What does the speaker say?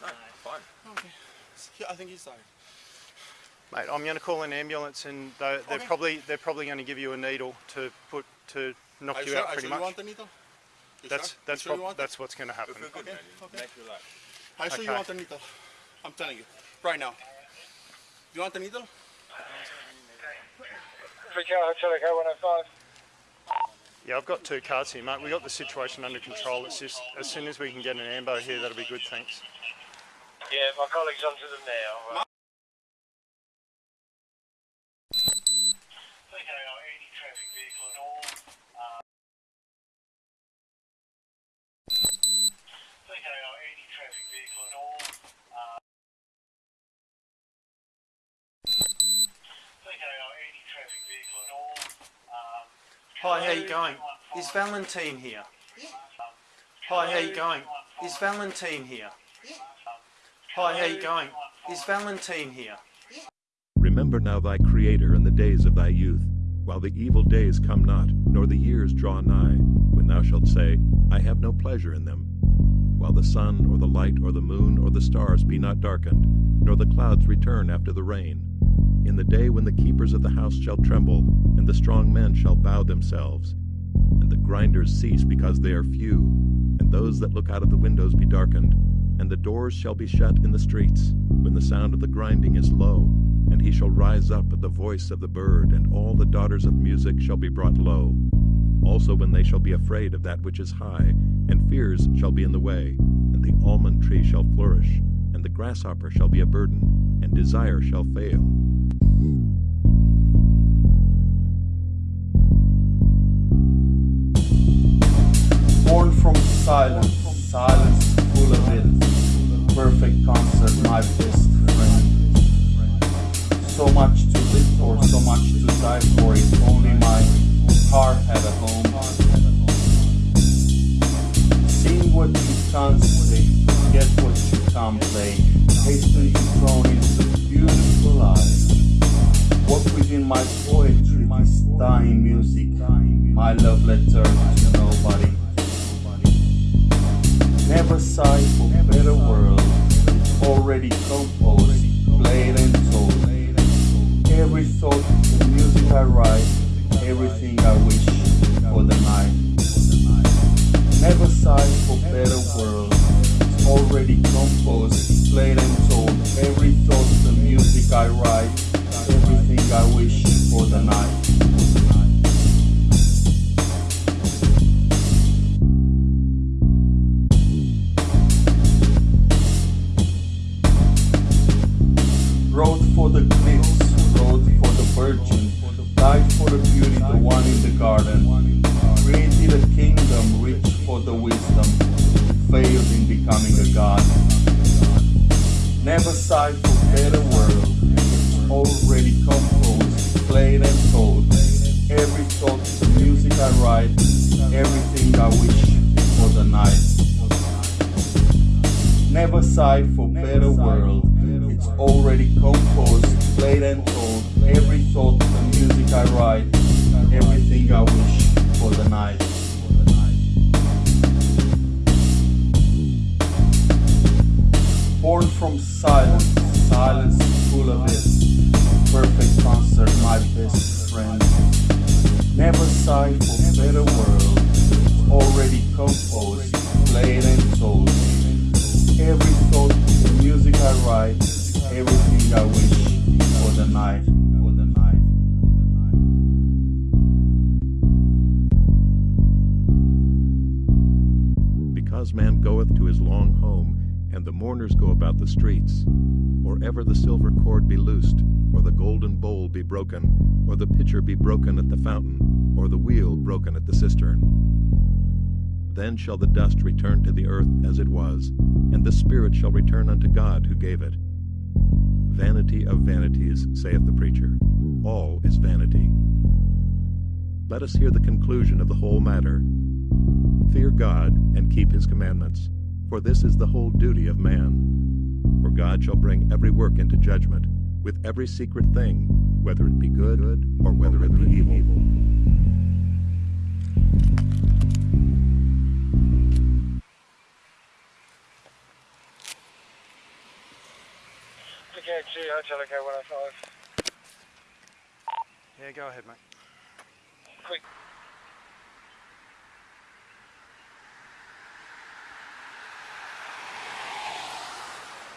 No, fine. Okay. He- I think he's tired. Mate, I'm going to call an ambulance, and they're, they're Okay. probably they're probably going to give you a needle to put to knock Are you you sure, out are pretty sure you much. want the needle? You That's sure? that's you sure you that's what's going to happen. Good, Okay, okay. Make you relax. Are you sure you want the needle? I'm telling you. Right now. Do You want the needle? Yeah, I've got two cars here, mate. We got the situation under control. It's just as soon as we can get an ambo here, that'll be good. Thanks. Yeah, my colleague's onto them now. Okay, any traffic vehicle at all. Uh, okay, any traffic vehicle at all. Uh, okay, any traffic vehicle at all. Um, Hi, how you going? Is Valentine here? Um, Hi, how you going? Is Valentine here? Hi, how you going? Is Valentine here? Remember now thy Creator in the days of thy youth, while the evil days come not, nor the years draw nigh, when thou shalt say, I have no pleasure in them. While the sun, or the light, or the moon, or the stars be not darkened, nor the clouds return after the rain. In the day when the keepers of the house shall tremble, and the strong men shall bow themselves, and the grinders cease because they are few, and those that look out of the windows be darkened, and the doors shall be shut in the streets, when the sound of the grinding is low, and he shall rise up at the voice of the bird, and all the daughters of music shall be brought low. Also when they shall be afraid of that which is high, and fears shall be in the way, and the almond tree shall flourish, and the grasshopper shall be a burden, and desire shall fail. Born from silence, silence. Perfect concert, my best friend. So much to live for, so much to die for. If only my heart had a home. Sing what you can't say, get what you can't play. Hastily thrown into beautiful eyes. What within my poetry, this dying music, my love letter to nobody. Never sigh for better world, already composed, played and told. Every thought, the music I write, everything I wish for the night. Never sigh for better world, already composed, played and told. Every thought, the music I write, everything I wish for the night. Garden. Created a kingdom rich for the wisdom, failed in becoming a god. Never sighed for better world, already composed, played and told. Every thought, the music I write, everything I wish for the night. Never sigh for better world. It's already composed, played and told. Every thought, the music I write, told. Every thought, the music I write, everything I wish for the night. Because man goeth to his long home, and the mourners go about the streets, or ever the silver cord be loosed, or the golden bowl be broken, or the pitcher be broken at the fountain, or the wheel broken at the cistern. Then shall the dust return to the earth as it was, and the spirit shall return unto God who gave it. Vanity of vanities, saith the preacher. All is vanity. Let us hear the conclusion of the whole matter. Fear God and keep his commandments, for this is the whole duty of man. For God shall bring every work into judgment, with every secret thing, whether it be good or whether it be evil. 105. Yeah, go ahead, mate. Quick.